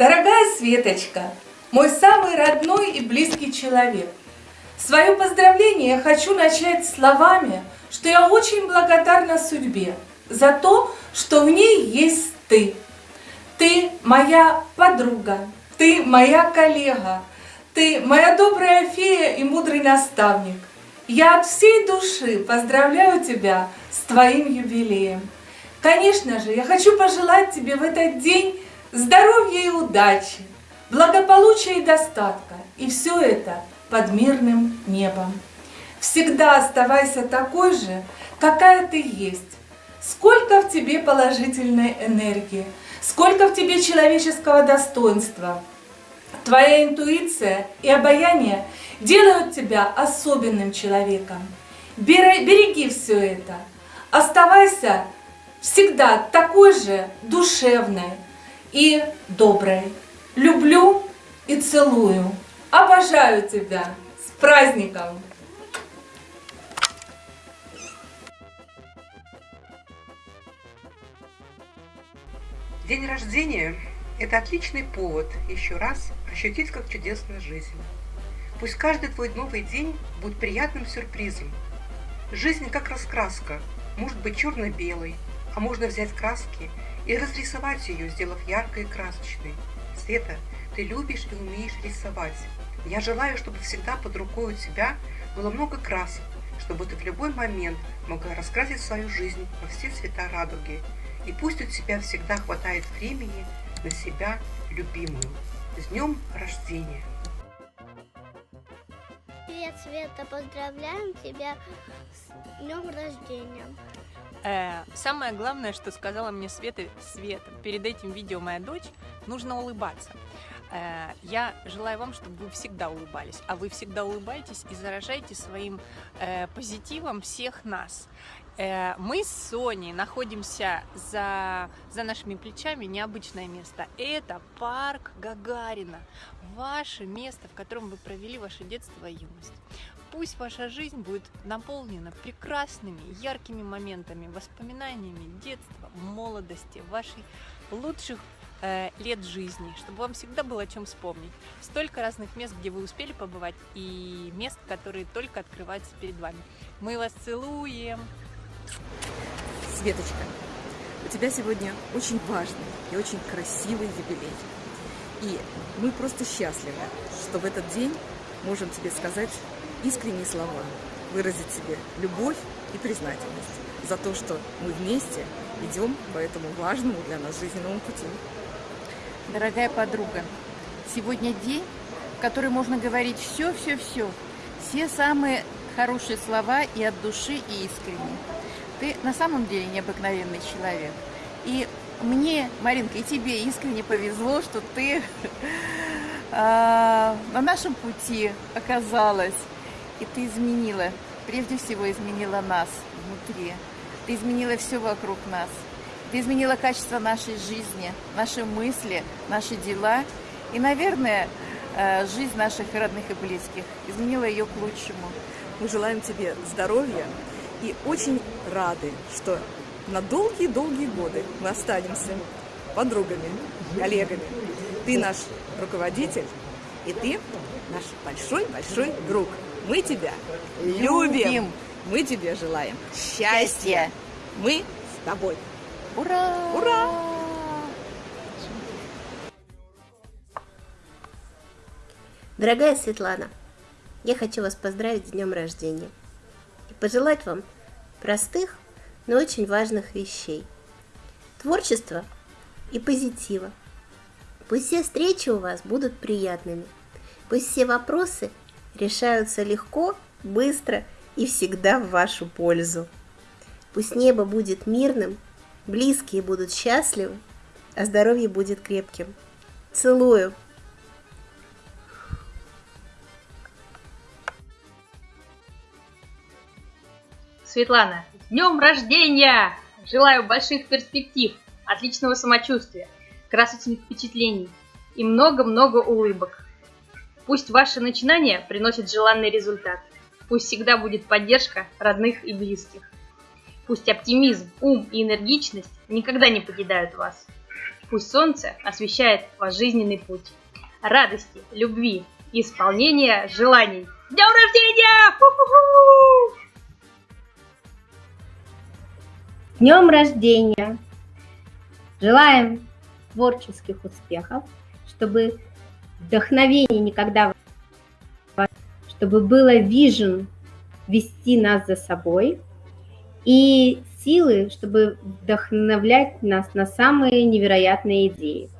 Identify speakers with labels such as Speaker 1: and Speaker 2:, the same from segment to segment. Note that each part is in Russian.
Speaker 1: Дорогая Светочка, мой самый родной и близкий человек, свое поздравление я хочу начать словами, что я очень благодарна судьбе за то, что в ней есть ты. Ты моя подруга, ты моя коллега, ты моя добрая фея и мудрый наставник. Я от всей души поздравляю тебя с твоим юбилеем. Конечно же, я хочу пожелать тебе в этот день здоровья и удачи, благополучия и достатка. И все это под мирным небом. Всегда оставайся такой же, какая ты есть. Сколько в тебе положительной энергии, сколько в тебе человеческого достоинства. Твоя интуиция и обаяние делают тебя особенным человеком. Береги все это. Оставайся всегда такой же душевной и доброй. Люблю и целую. Обожаю тебя. С праздником!
Speaker 2: День рождения – это отличный повод еще раз ощутить, как чудесна жизнь. Пусть каждый твой новый день будет приятным сюрпризом. Жизнь как раскраска, может быть черно-белой, а можно взять краски и разрисовать ее, сделав яркой и красочной. Света, ты любишь и умеешь рисовать. Я желаю, чтобы всегда под рукой у тебя было много красок, чтобы ты в любой момент могла раскрасить свою жизнь во все цвета радуги – и пусть у тебя всегда хватает времени на себя любимую. С днем рождения!
Speaker 3: Привет, Света, поздравляем тебя с днем рождения.
Speaker 4: Э, самое главное, что сказала мне Света, Света, перед этим видео моя дочь, нужно улыбаться. Э, я желаю вам, чтобы вы всегда улыбались, а вы всегда улыбаетесь и заражаете своим э, позитивом всех нас. Э, мы с Соней находимся за, за нашими плечами необычное место. Это парк Гагарина. Ваше место, в котором вы провели ваше детство и юность. Пусть ваша жизнь будет наполнена прекрасными, яркими моментами, воспоминаниями детства, молодости, вашей лучших э, лет жизни, чтобы вам всегда было о чем вспомнить. Столько разных мест, где вы успели побывать, и мест, которые только открываются перед вами. Мы вас целуем!
Speaker 5: Светочка, у тебя сегодня очень важный и очень красивый юбилей. И мы просто счастливы, что в этот день можем тебе сказать искренние слова, выразить тебе любовь и признательность за то, что мы вместе идем по этому важному для нас жизненному пути.
Speaker 6: Дорогая подруга, сегодня день, в который можно говорить все-все-все, все самые хорошие слова и от души, и искренне. Ты на самом деле необыкновенный человек. И мне, Маринка, и тебе искренне повезло, что ты а, на нашем пути оказалась. И ты изменила, прежде всего изменила нас внутри. Ты изменила все вокруг нас. Ты изменила качество нашей жизни, наши мысли, наши дела. И, наверное, а, жизнь наших родных и близких. Изменила ее к лучшему.
Speaker 5: Мы желаем тебе здоровья, и очень рады, что на долгие-долгие годы мы останемся подругами, коллегами. Ты наш руководитель, и ты наш большой-большой друг. Мы тебя любим. любим. Мы тебе желаем счастья. Мы с тобой.
Speaker 6: Ура!
Speaker 5: Ура!
Speaker 7: Дорогая Светлана, я хочу вас поздравить с днем рождения пожелать вам простых, но очень важных вещей. Творчества и позитива. Пусть все встречи у вас будут приятными. Пусть все вопросы решаются легко, быстро и всегда в вашу пользу. Пусть небо будет мирным, близкие будут счастливы, а здоровье будет крепким. Целую!
Speaker 8: Светлана, днем рождения! Желаю больших перспектив, отличного самочувствия, красочных впечатлений и много-много улыбок. Пусть ваши начинания приносят желанный результат. Пусть всегда будет поддержка родных и близких. Пусть оптимизм, ум и энергичность никогда не покидают вас. Пусть солнце освещает ваш жизненный путь. Радости, любви, исполнения желаний. Днем рождения!
Speaker 7: Днем рождения! Желаем творческих успехов, чтобы вдохновение никогда чтобы было вижен вести нас за собой и силы, чтобы вдохновлять нас на самые невероятные идеи.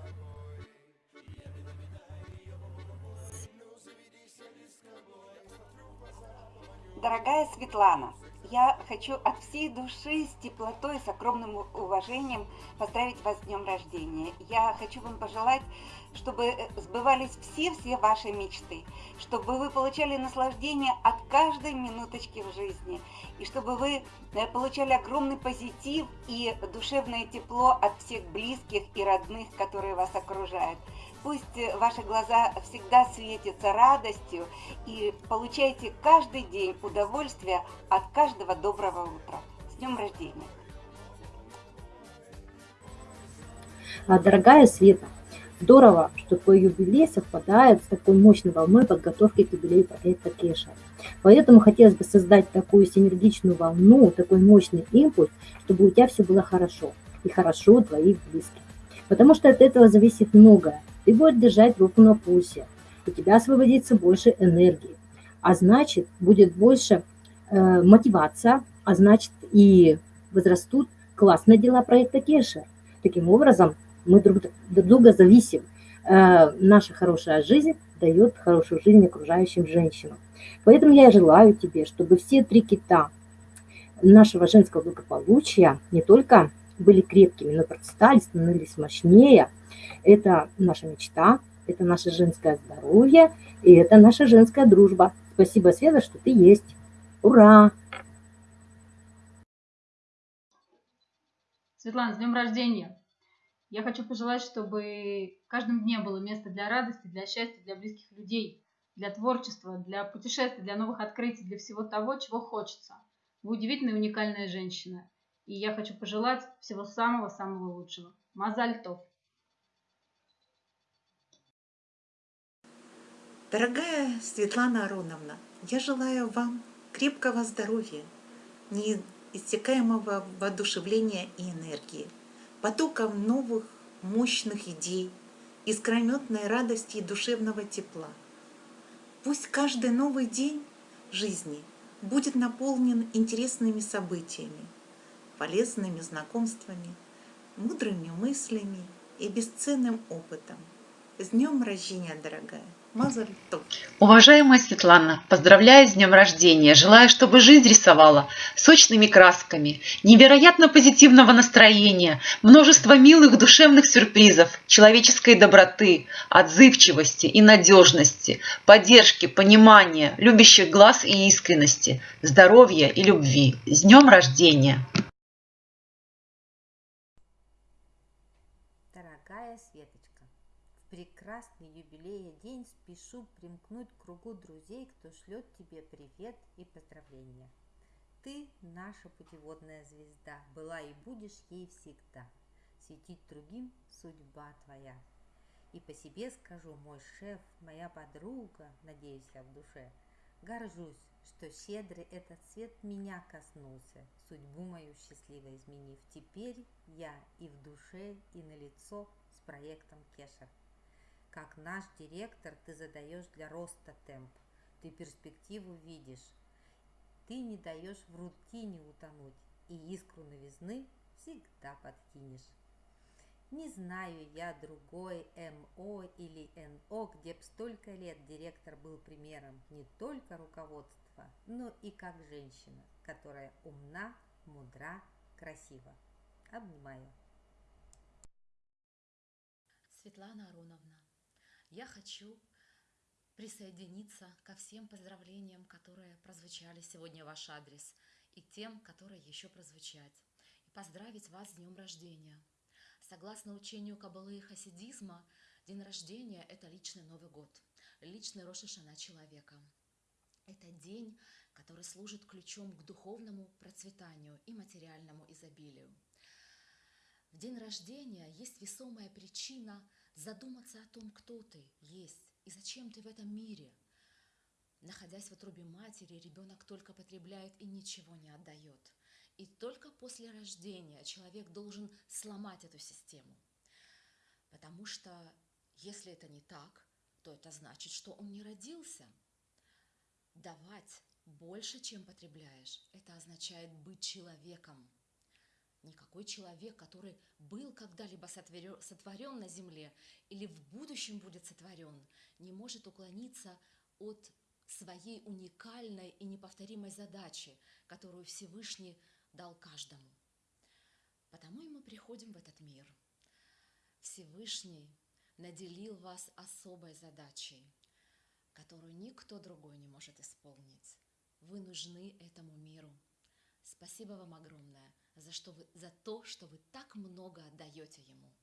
Speaker 9: Дорогая Светлана, я хочу от всей души, с теплотой, с огромным уважением поздравить вас с днем рождения. Я хочу вам пожелать, чтобы э, сбывались все-все ваши мечты, чтобы вы получали наслаждение от каждой минуточки в жизни, и чтобы вы э, получали огромный позитив и душевное тепло от всех близких и родных, которые вас окружают. Пусть ваши глаза всегда светятся радостью и получайте каждый день удовольствие от каждого доброго утра. С днем рождения!
Speaker 10: А, дорогая Света, здорово, что твой юбилей совпадает с такой мощной волной подготовки к юбилею проекта Кеша. Поэтому хотелось бы создать такую синергичную волну, такой мощный импульс, чтобы у тебя все было хорошо. И хорошо у твоих близких. Потому что от этого зависит многое ты будешь держать руку на пульсе, у тебя освободится больше энергии, а значит, будет больше э, мотивация, а значит, и возрастут классные дела проекта Кеша. Таким образом, мы друг, друг друга зависим. Э, наша хорошая жизнь дает хорошую жизнь окружающим женщинам. Поэтому я желаю тебе, чтобы все три кита нашего женского благополучия не только были крепкими, но процветали, становились мощнее – это наша мечта, это наше женское здоровье, и это наша женская дружба. Спасибо, Света, что ты есть. Ура!
Speaker 11: Светлана, с днем рождения! Я хочу пожелать, чтобы в каждом дне было место для радости, для счастья, для близких людей, для творчества, для путешествий, для новых открытий, для всего того, чего хочется. Вы удивительная и уникальная женщина. И я хочу пожелать всего самого-самого лучшего. Мазальтов!
Speaker 12: Дорогая Светлана Ароновна, я желаю вам крепкого здоровья, неиссякаемого воодушевления и энергии, потоков новых мощных идей, искрометной радости и душевного тепла. Пусть каждый новый день жизни будет наполнен интересными событиями, полезными знакомствами, мудрыми мыслями и бесценным опытом. С днем рождения, дорогая!
Speaker 13: Уважаемая Светлана, поздравляю с днем рождения. Желаю, чтобы жизнь рисовала сочными красками, невероятно позитивного настроения, множество милых душевных сюрпризов, человеческой доброты, отзывчивости и надежности, поддержки, понимания, любящих глаз и искренности, здоровья и любви. С днем рождения!
Speaker 14: Дорогая Светочка, прекрасный юбилея день спешу примкнуть к кругу друзей, кто шлет тебе привет и поздравления. Ты наша путеводная звезда, была и будешь ей всегда. Светить другим судьба твоя. И по себе скажу, мой шеф, моя подруга, надеюсь я в душе, горжусь, что щедрый этот свет меня коснулся, судьбу мою счастливо изменив. Теперь я и в душе, и на лицо с проектом Кеша как наш директор ты задаешь для роста темп. Ты перспективу видишь. Ты не даешь в рутине утонуть и искру новизны всегда подкинешь. Не знаю я другой МО или НО, где б столько лет директор был примером не только руководства, но и как женщина, которая умна, мудра, красива. Обнимаю.
Speaker 15: Светлана Ароновна, я хочу присоединиться ко всем поздравлениям, которые прозвучали сегодня в ваш адрес, и тем, которые еще прозвучать, и поздравить вас с днем рождения. Согласно учению Кабалы и хасидизма, день рождения – это личный Новый год, личный Рошашана человека. Это день, который служит ключом к духовному процветанию и материальному изобилию. В день рождения есть весомая причина задуматься о том, кто ты есть и зачем ты в этом мире. Находясь в утробе матери, ребенок только потребляет и ничего не отдает. И только после рождения человек должен сломать эту систему. Потому что если это не так, то это значит, что он не родился. Давать больше, чем потребляешь, это означает быть человеком. Никакой человек, который был когда-либо сотворен на земле или в будущем будет сотворен, не может уклониться от своей уникальной и неповторимой задачи, которую Всевышний дал каждому. Потому и мы приходим в этот мир. Всевышний наделил вас особой задачей, которую никто другой не может исполнить. Вы нужны этому миру. Спасибо вам огромное за, что вы, за то, что вы так много отдаете ему.